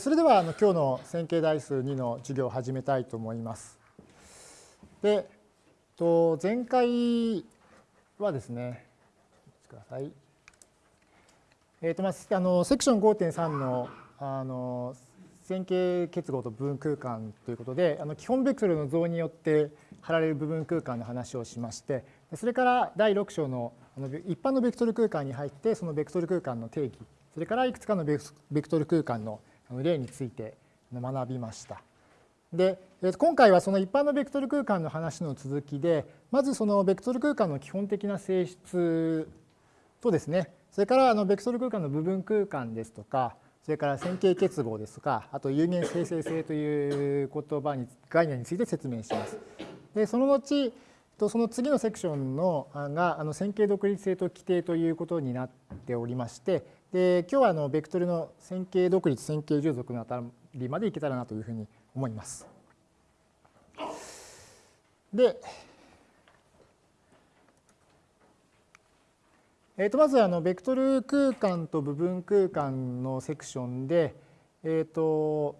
それではあの今日の線形代数2の授業を始めたいと思います。で、と前回はですね、ください。えっ、ー、とまああのセクション5.3のあの線形結合と部分空間ということで、あの基本ベクトルの像によって貼られる部分空間の話をしまして、それから第6章の一般のベクトル空間に入って、そのベクトル空間の定義、それからいくつかのベクトル空間の例について学びました。で今回はその一般のベクトル空間の話の続きでまずそのベクトル空間の基本的な性質とですねそれからあのベクトル空間の部分空間ですとかそれから線形結合ですとかあと有限生成性という言葉に概念について説明します。でその後その次のセクションのがあの線形独立性と規定ということになっておりましてで今日はあのベクトルの線形独立線形従属のあたりまでいけたらなというふうに思います。で、えー、とまずあのベクトル空間と部分空間のセクションで、えーと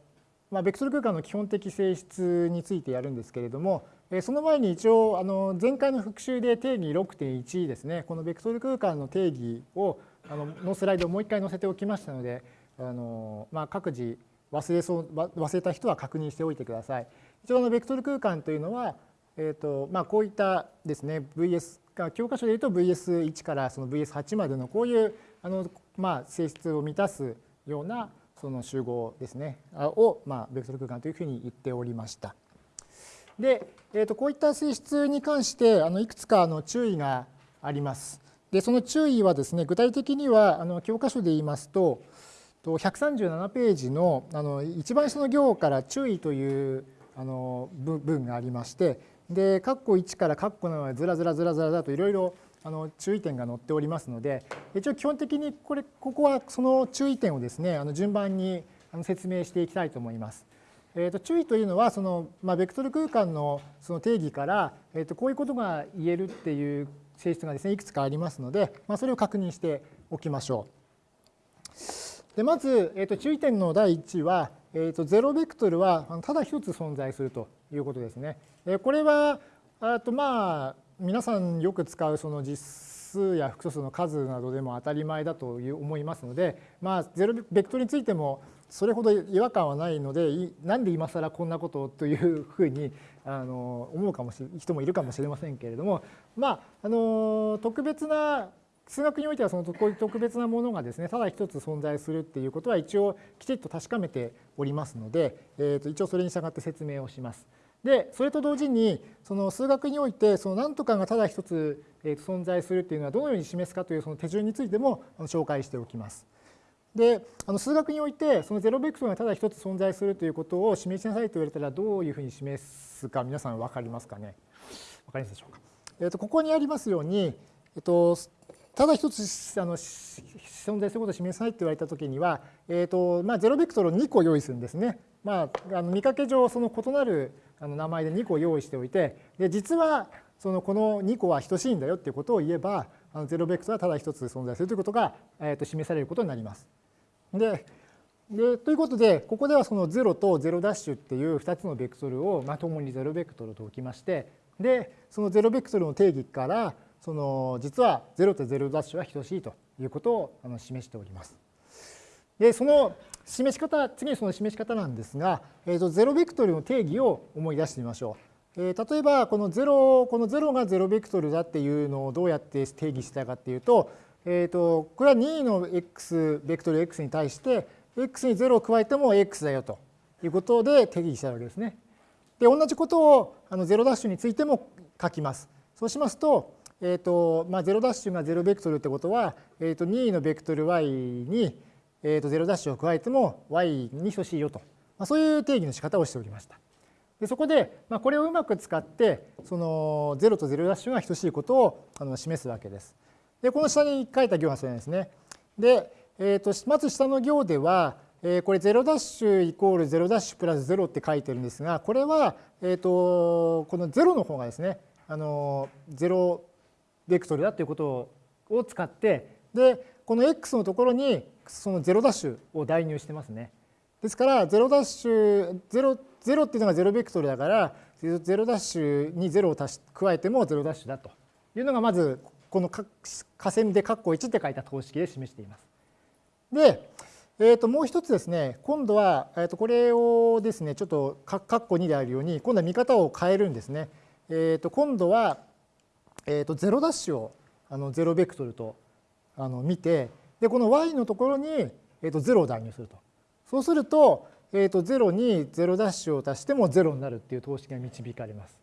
まあ、ベクトル空間の基本的性質についてやるんですけれどもえその前に一応あの前回の復習で定義6.1ですねこのベクトル空間の定義をあののスライドをもう一回載せておきましたのであの、まあ、各自忘れそう忘れた人は確認しておいてください。一応のベクトル空間というのは、えーとまあ、こういったですね VS 教科書でいうと VS1 からその VS8 までのこういうあの、まあ、性質を満たすようなその集合ですねを、まあ、ベクトル空間というふうに言っておりました。で、えー、とこういった性質に関してあのいくつかの注意があります。でその注意はですね具体的にはあの教科書で言いますと137ページのあの一番下の行から注意というあの文がありましてで括弧1から括弧7までずらずらずらずらずらといろいろあの注意点が載っておりますので一応基本的にこれここはその注意点をですねあの順番に説明していきたいと思います。えー、と注意というのはその、まあ、ベクトル空間のその定義から、えー、とこういうことが言えるっていう性質がですねいくつかありますので、まあ、それを確認しておきましょう。でまず、えー、と注意点の第1は、えー、と0ベクトルはただ一つ存在するということですね。えこれはあとまあ皆さんよく使うその実数や複素数の数などでも当たり前だという思いますので、まあ、0ベクトルについてもそれほど違和感はないのでなんで今更こんなことというふうにあの思うかもし人もいるかもしれませんけれどもまああの特別な数学においてはそのこういう特別なものがですねただ一つ存在するっていうことは一応きちっと確かめておりますので、えー、と一応それに従って説明をします。でそれと同時にその数学においてその何とかがただ一つ存在するっていうのはどのように示すかというその手順についても紹介しておきます。であの数学においてそのゼロベクトルがただ一つ存在するということを示しなさいと言われたらどういうふうに示すか皆さん分かりますかね？分かりますでしょうか？えー、とここにありますように、えっと、ただ一つあの存在することを示さないと言われたときには、えーとまあ、ゼロベクトルを2個用意するんですね。まあ、あの見かけ上その異なるあの名前で2個用意しておいてで実はそのこの2個は等しいんだよっていうことを言えばあのゼロベクトルはただ一つ存在するということが、えー、と示されることになります。ででということでここではその0と0ダッシュっていう2つのベクトルをまともにゼロベクトルと置きましてでそのゼロベクトルの定義からその実は0と0ダッシュは等しいということをあの示しております。でその示し方次にその示し方なんですが、えー、とゼロベクトルの定義を思い出してみましょう。えー、例えばこの0この0が0ベクトルだっていうのをどうやって定義したかっていうとえーと、これは2の x ベクトル x に対して x に0を加えても x だよということで定義したわけですね。で同じことをあの0ダッシュについても書きます。そうしますと,、えーとまあ、0ダッシュが0ベクトルってことは、えー、と2のベクトル y に、えー、と0ダッシュを加えても y に等しいよと、まあ、そういう定義の仕方をしておりました。でそこで、まあ、これをうまく使ってその0と0ダッシュが等しいことをあの示すわけです。で、この下に書いた行がそれですね。で、えーと、まず下の行では、えー、これ0ダッシュイコール0ダッシュプラス0って書いてるんですが、これは、えーと、この0の方がですね、あの0ベクトルだということを使って、で、この x のところにその0ダッシュを代入してますね。でですから0ダッシュ0 0っていうのが0ベクトルだから0ダッシュに0を足し加えても0ダッシュだというのがまずこの下線で括弧1って書いた等式で示しています。で、えー、ともう一つですね今度は、えー、とこれをですねちょっと括弧2であるように今度は見方を変えるんですね。えー、と今度は、えー、と0ダッシュをあの0ベクトルとあの見てでこの y のところに、えー、と0を代入すると。そうすると,、えー、と0に0ダッシュを足しても0になるっていう等式が導かれます。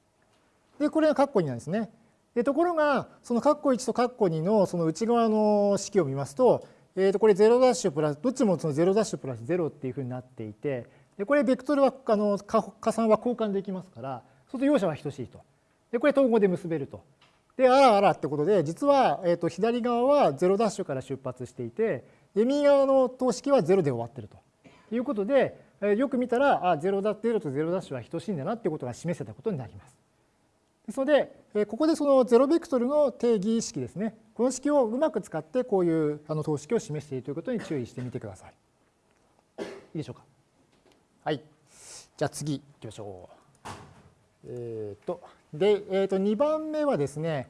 でこれが括弧2なんですね。でところがその括弧1と括弧2のその内側の式を見ますと,、えー、とこれ0ダッシュプラスどっちもその0ダッシュプラス0っていうふうになっていてでこれベクトルはあの加算は交換できますからそうすると容赦は等しいと。でこれ統合で結べると。であらあらってことで実は、えー、と左側は0ダッシュから出発していてで右側の等式は0で終わってるということでよく見たらあ0だ0と0ダッシュは等しいんだなっていうことが示せたことになります。ですので、ここでそのゼロベクトルの定義式ですね。この式をうまく使ってこういうあの等式を示しているということに注意してみてください。いいでしょうか？はい。じゃあ次行きましょう。えっ、ー、と、で、えっ、ー、と2番目はですね、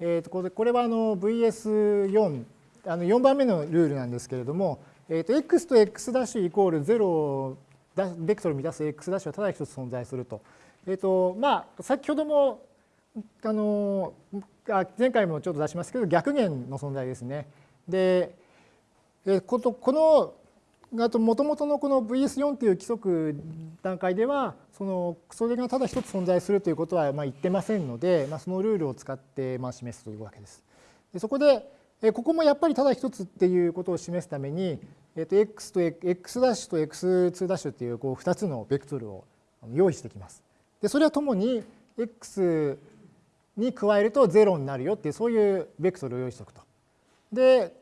えっ、ー、とこれこれはあの VS4 あの4番目のルールなんですけれども、えっ、と x と x' イコール0ベクトルを満たす x' はただ一つ存在すると。えっ、とまあ先ほどもあの前回もちょっと出しますけど逆弦の存在ですね。でことこのあともともとのこの VS4 っていう規則段階ではそのそれがただ一つ存在するということはまあ言ってませんので、まあ、そのルールを使ってまあ示すというわけです。でそこでここもやっぱりただ一つっていうことを示すために、えっと x と x' と x2' っていうこう2つのベクトルを用意してきます。でそれはともに x に加えると0になるよっていうそういうベクトルを用意しておくと。で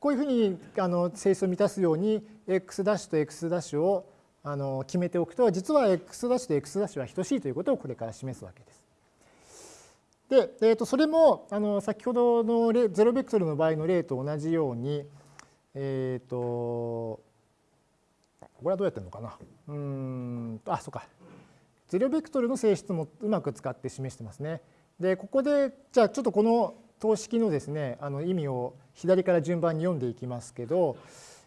こういうふうにあの性質を満たすように x' と x' をあの決めておくと実は x' と x' は等しいということをこれから示すわけです。で、えー、とそれもあの先ほどのゼロベクトルの場合の例と同じようにえっ、ー、とこれはどうやってるのかなうんあそうかゼロベクトルの性質もうまく使って示してますね。でここでじゃあちょっとこの等式のですねあの意味を左から順番に読んでいきますけど、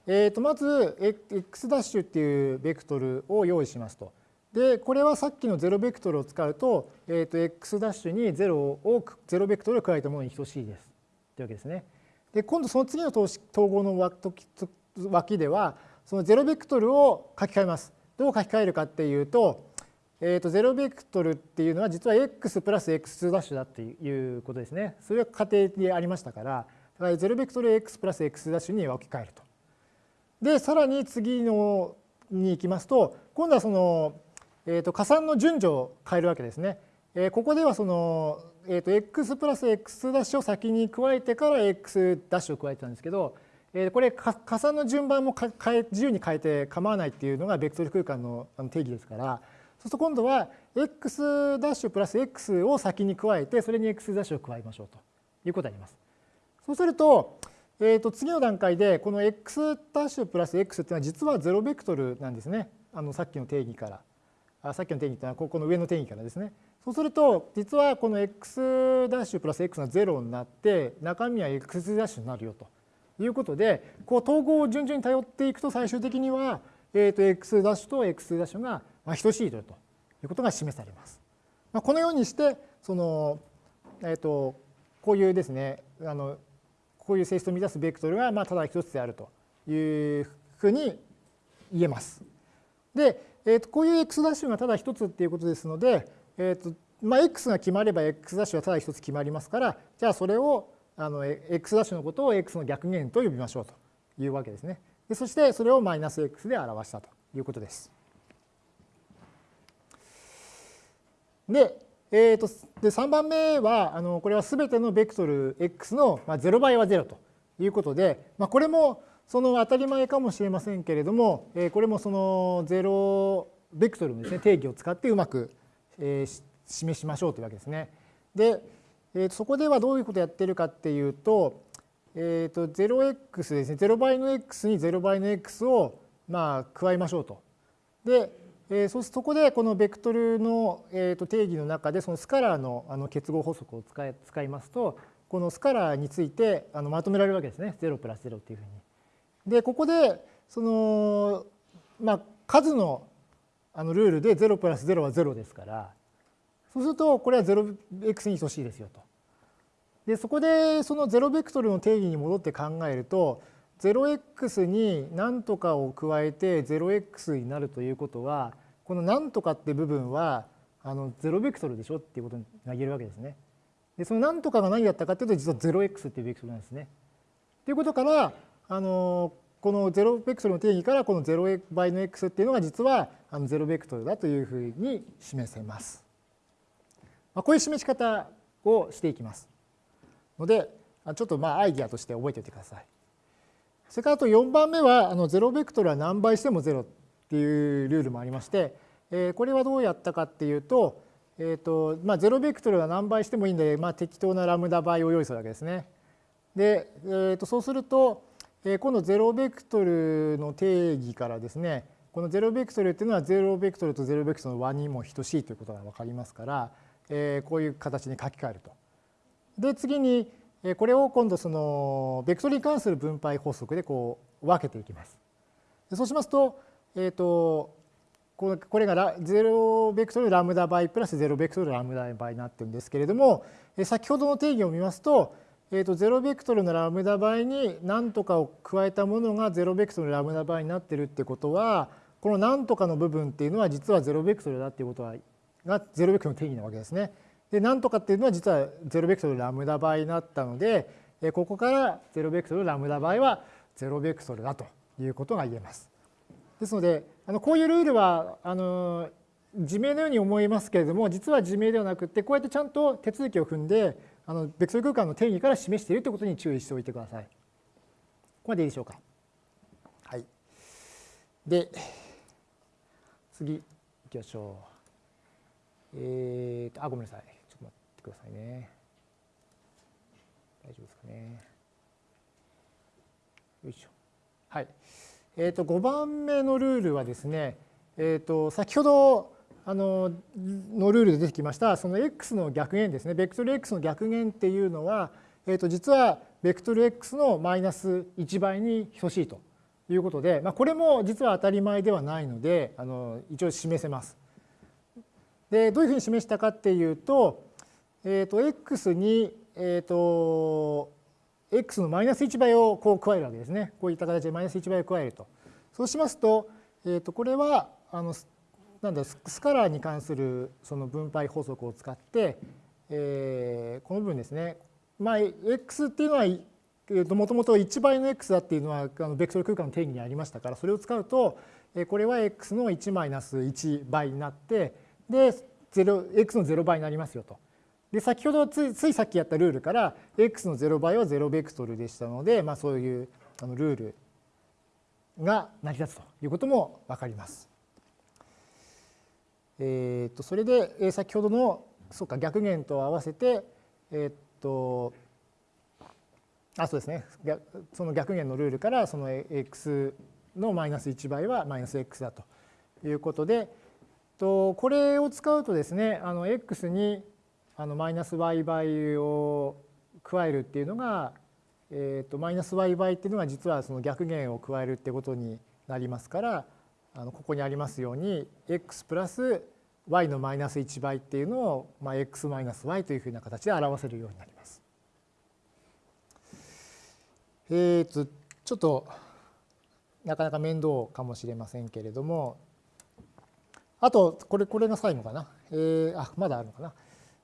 えー、とまず x' っていうベクトルを用意しますと。でこれはさっきのゼロベクトルを使うと,、えー、と x' に0をゼロベクトルを加えたものに等しいですというわけですね。で今度その次の統合の脇ではそのゼロベクトルを書き換えます。どう書き換えるかっていうとえー、と0ベクトルっていうのは実は x プラス x ダッシュだっていうことですね。それは仮定でありましたから、だから0ベクトル x プラス x ダッシュに置き換えると。で、さらに次のに行きますと、今度はその、えー、と加算の順序を変えるわけですね。えー、ここではその、えー、と x プラス x ダッシュを先に加えてから x ダッシュを加えてたんですけど、え、これ加算の順番も変え自由に変えて構わないっていうのがベクトル空間の定義ですから、そうすると今度は x' ダッシュプラス x を先に加えてそれに x' ダッシュを加えましょうということになります。そうすると,、えー、と次の段階でこの x' ダッシュプラス x っていうのは実は0ベクトルなんですねあのさっきの定義からあさっきの定義っていうのはここの上の定義からですね。そうすると実はこの x' ダッシュプラス x が0になって中身は x' ダッシュになるよということでこう統合を順々に頼っていくと最終的には、えー、と x' ダッシュと x' ダッシュがまあ、等しいということが示されます。まあ、このようにしてその、えーと、こういうですねあのこういう性質を満たすベクトルがまあただ一つであるというふうに言えます。で、えー、とこういう x' がただ一つっていうことですので、えーとまあ、x が決まれば x' はただ一つ決まりますからじゃあそれをあの x' のことを x の逆弦と呼びましょうというわけですね。でそしてそれをマイナス x で表したということです。で、えーと、で3番目はあのこれは全てのベクトル x の、まあ、0倍は0ということで、まあ、これもその当たり前かもしれませんけれども、えー、これもその0ベクトルのです、ね、定義を使ってうまく、えー、示しましょうというわけですね。で、えー、そこではどういうことをやってるかっていうと,、えーと、0x ですね0倍の x に0倍の x をまあ、加えましょうと。で、えー、そそこでこのベクトルの、えー、と定義の中でそのスカラーのあの結合法則を使い使いますとこのスカラーについてあのまとめられるわけですね0プラス0っていうふうに。でここでその、まあ、数のあのルールで0プラス0は0ですからそうするとこれは 0x に等しいですよと。でそこでその0ベクトルの定義に戻って考えると 0x に何とかを加えて 0x になるということはこの何とかって部分はあの0ベクトルでしょ？っていうことが言えるわけですね。でその何とかが何だったかっていうと実は 0x っていうベクトルなんですね。ということからあのこの0ベクトルの定義からこの0倍の x っていうのが実はあの0ベクトルだというふうに示せます。まあ、こういう示し方をしていきます。のでちょっとまあアイディアとして覚えておいてください。それからあと4番目はあの0ベクトルは何倍しても0っていうルールもありまして、えこれはどうやったかっていうと,、えーとまあ、0ベクトルは何倍してもいいんで、まあ、適当なラムダ倍を用意するわけですね。で、えー、とそうすると、え今度0ベクトルの定義からですねこの0ベクトルっていうのは0ベクトルと0ベクトルの和にも等しいということが分かりますから、えこういう形に書き換えると。で次にこれを今度そのベクトルに関する分配法則でこう分けていきます。そうしますと、えっ、ー、とこれが0ベクトルラムダ倍プラス0ベクトルラムダ倍になってるんですけれどもえ先ほどの定義を見ますと,、えー、と0ベクトルのラムダ倍に何とかを加えたものが0ベクトルラムダ倍になってるってことはこの何とかの部分っていうのは実は0ベクトルだっていうことはが0ベクトルの定義なわけですね。で何とかっていうのは実は0ベクトルラムダ倍になったのでここから0ベクトルラムダ倍は0ベクトルだということが言えます。ですのであのこういうルールはあの自明のように思いますけれども実は自明ではなくてこうやってちゃんと手続きを踏んであのベクトル空間の定義から示しているということに注意しておいてください。ここまでいいでしょうか。はい。で次いきましょう。えーとあごめんなさいちょっと待っ。てくださいね。大丈夫ですかね。よいしょ。はい。え、ー、と5番目のルールはですね、え、ー、と先ほどあののルールで出てきましたその x の逆減ですね。ベクトル x の逆減っていうのは、え、ー、と実はベクトル x のマイナス1倍に等しいということで、まあ、これも実は当たり前ではないのであの一応示せます。でどういうふうに示したかっていうとえーと、x に、えーと、x のマイナス1倍をこう加えるわけですね。こういった形でマイナス1倍を加えると。そうしますと、えーと、これはあのなんだスカラーに関するその分配法則を使って、えー、この部分ですね。まあ、x っていうのはもともと1倍の x だっていうのはあのベクトル空間の定義にありましたからそれを使うとこれは x の1マイナス1倍になってで x の0倍になりますよと。で先ほどついついさっきやったルールから x の0倍は0ベクトルでしたので、まあ、そういうあのルールが成り立つということも分かります。えー、とそれで、先ほどのそうか逆減と合わせて、えっ、とあそうですねその逆減のルールからその x のマイナス1倍はマイナス x だということでとこれを使うとですねあの x にあのマイナス y 倍を加えるっていうのが、えー、とマイナス y 倍っていうのが実はその逆減を加えるってことになりますからあのここにありますように x プラス y のマイナス1倍っていうのを、まあ、x マイナス y というふうな形で表せるようになります。えー、とちょっとなかなか面倒かもしれませんけれどもあとこれこれが最後かな、えー、あまだあるのかな。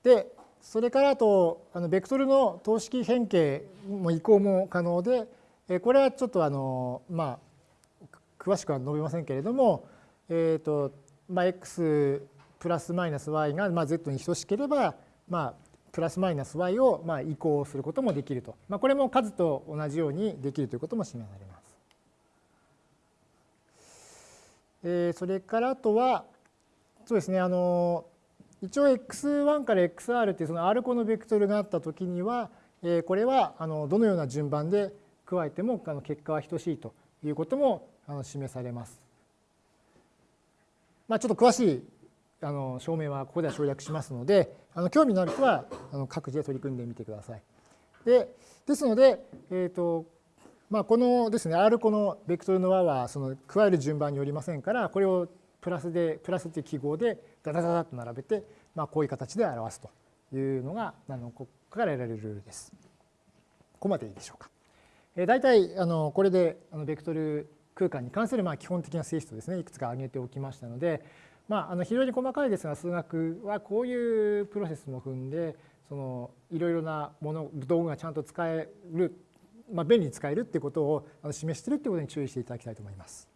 でそれからあとあのベクトルの等式変形も移行も可能でこれはちょっとあのまあ詳しくは述べませんけれども、えーとまあ、x プラスマイナス y がまあ z に等しければ、まあ、プラスマイナス y をまあ移行することもできると、まあ、これも数と同じようにできるということも示されます。えー、それからあとはそうですねあの一応 x1 から xr っていうその r 個のベクトルがあった時にはこれはあのどのような順番で加えてもあの結果は等しいということもあの示されます。まあ、ちょっと詳しいあの証明はここでは省略しますのであの興味のある人はあの各自で取り組んでみてください。でですので、えーとまあ、このですね R このベクトルの和はその加える順番によりませんからこれをプラスでプラスという記号でダダダダと並べて、まあ、こういう形で表すというのがあのここから得られるルールです。ここまでいいでしょうか。えー、大体あのこれであのベクトル空間に関するまあ基本的な性質をですねいくつか挙げておきましたので、まあ、あの非常に細かいですが数学はこういうプロセスも踏んでそのいろいろなもの道具がちゃんと使える、まあ、便利に使えるっていうことを示してるっていうことに注意していただきたいと思います。